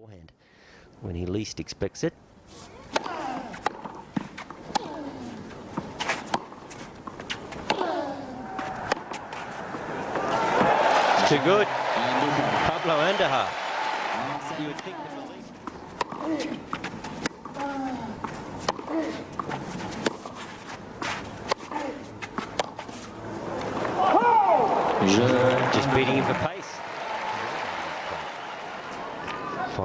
forehand when he least expects it. It's too good. Pablo the. Just beating him for pace.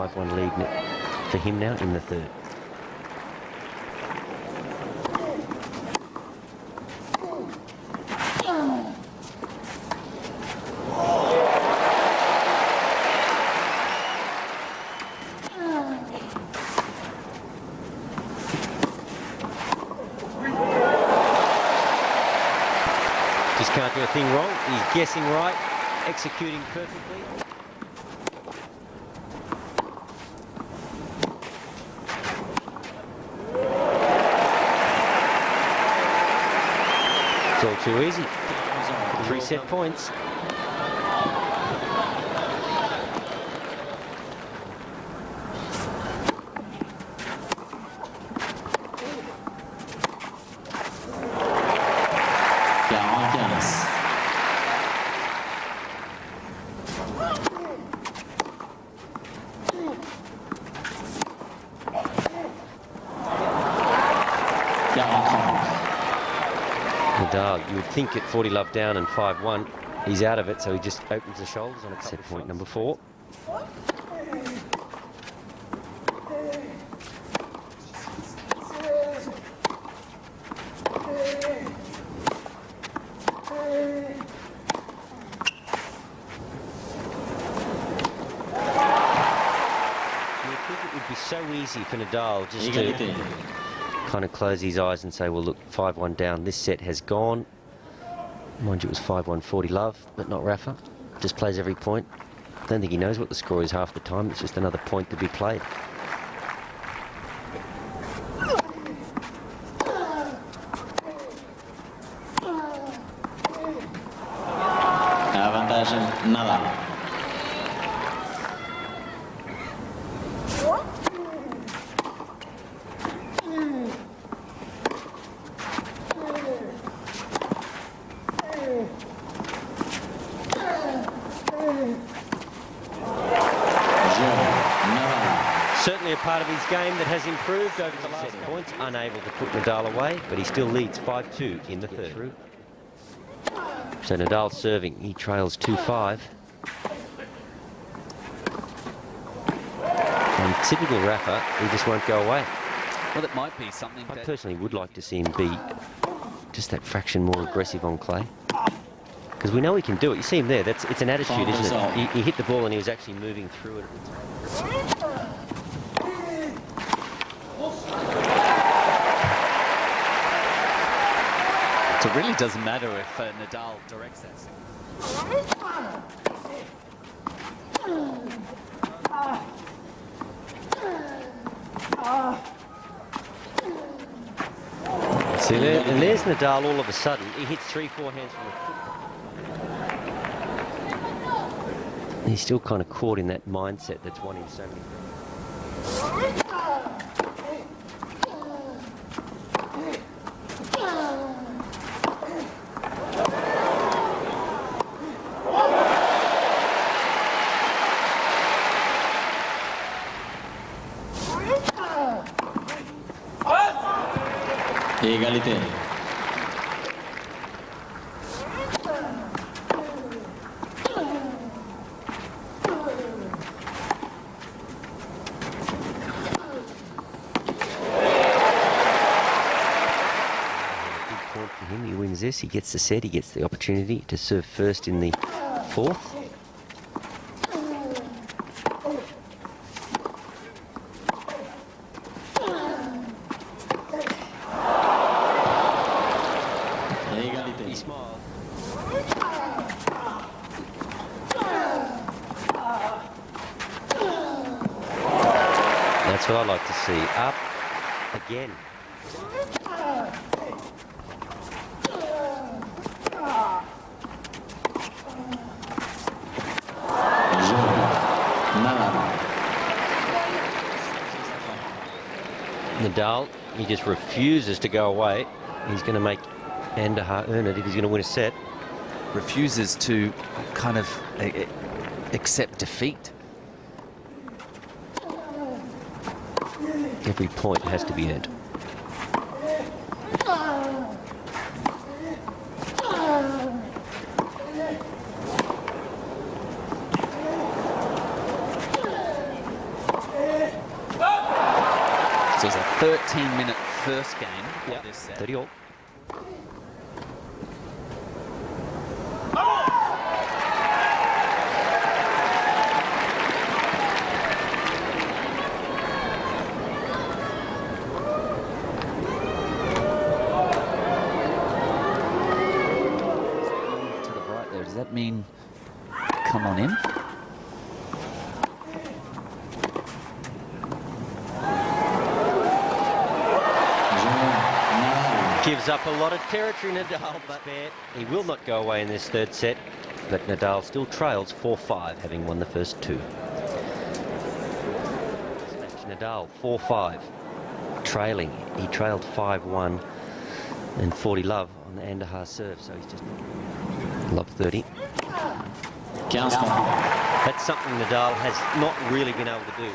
5-1 lead for him now in the third. Just can't do a thing wrong. He's guessing right, executing perfectly. Too easy. Three set points. Nadal, you would think at 40 love down and 5-1, he's out of it, so he just opens the shoulders on it. Set point number four. You think it would be so easy for Nadal just to kind of close his eyes and say, well, look, 5-1 down. This set has gone. Mind you, it was 5-1 40 love, but not Rafa. Just plays every point. I Don't think he knows what the score is half the time. It's just another point to be played. Nadal. Jogo. Nadal. Certainly a part of his game that has improved over the last points. Unable to put Nadal away, but he still leads 5-2 in the third. So Nadal serving, he trails 2-5. And typical Rafa, he just won't go away. Well, it might be something I that personally would like to see him be just that fraction more aggressive on clay. Because we know he can do it. You see him there. That's it's an attitude, isn't it? He, he hit the ball and he was actually moving through it. It really doesn't matter if uh, Nadal directs that. See there, and there's Nadal. All of a sudden, he hits three, four hands from the. He's still kind of caught in that mindset that's won him so many. Égalité. He wins this. He gets the set. He gets the opportunity to serve first in the fourth. Smiles. That's what I like to see. Up again. Nadal, he just refuses to go away. He's going to make Andújar earn it if he's going to win a set. Refuses to kind of uh, uh, accept defeat. Every point has to be earned. So it's a 13-minute first game of this set. 30 all. That mean come on in? Gives up a lot of territory, Nadal, but he will not go away in this third set. But Nadal still trails 4-5, having won the first two. Nadal 4-5, trailing. He trailed 5-1 and 40 love on the Andújar serve, so he's just love 30. 15 points. That's something Nadal has not really been able to do.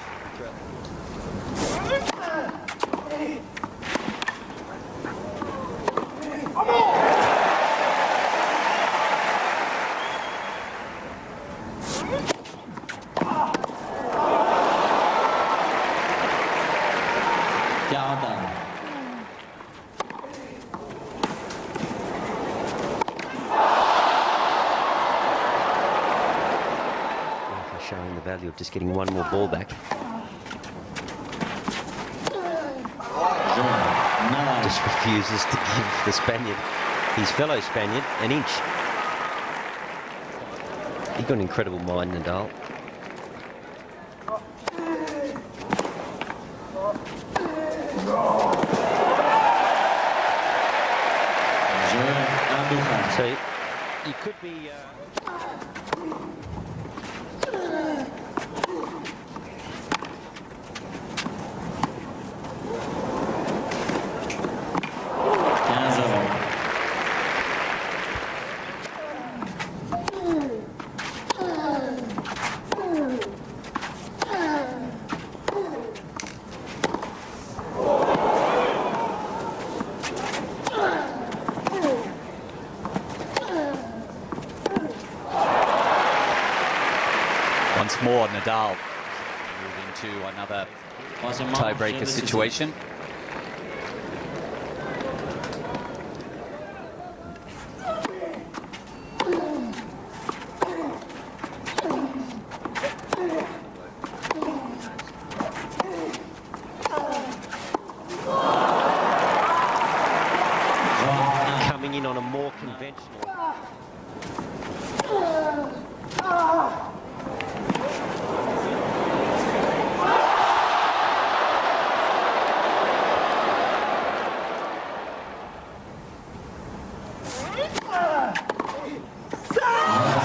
Quarante. Rafa showing the value of just getting one more ball back. Just refuses to give the Spaniard, his fellow Spaniard, an inch. He's got an incredible mind, Nadal. So you could be. Uh, more, Nadal move into another Troisième manche, jeu tiebreaker situation. Joan un. coming in on a more conventional.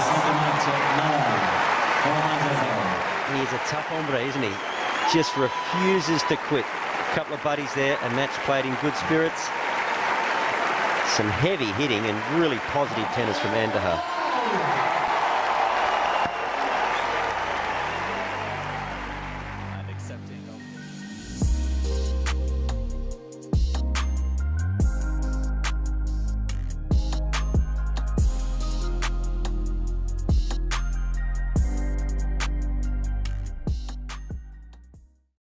Cinquième match, Nadal. Trois à zéro. He's a tough hombre, isn't he? Just refuses to quit. A couple of buddies there, a match played in good spirits. Some heavy hitting and really positive tennis from Andújar.